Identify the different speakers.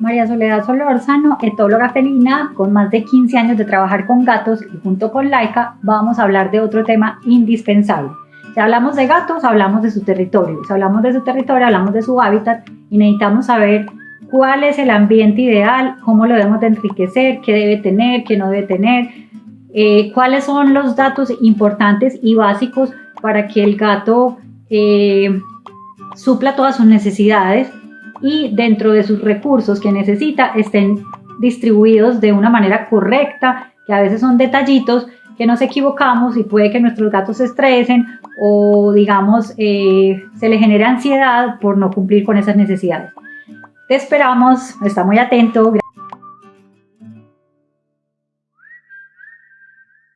Speaker 1: María Soledad Solórzano, etóloga felina con más de 15 años de trabajar con gatos y junto con Laika vamos a hablar de otro tema indispensable. Si hablamos de gatos, hablamos de su territorio. Si hablamos de su territorio, hablamos de su hábitat y necesitamos saber cuál es el ambiente ideal, cómo lo debemos de enriquecer, qué debe tener, qué no debe tener, eh, cuáles son los datos importantes y básicos para que el gato eh, supla todas sus necesidades y dentro de sus recursos que necesita estén distribuidos de una manera correcta, que a veces son detallitos que nos equivocamos y puede que nuestros gatos se estresen o digamos eh, se le genere ansiedad por no cumplir con esas necesidades. Te esperamos, está muy atento.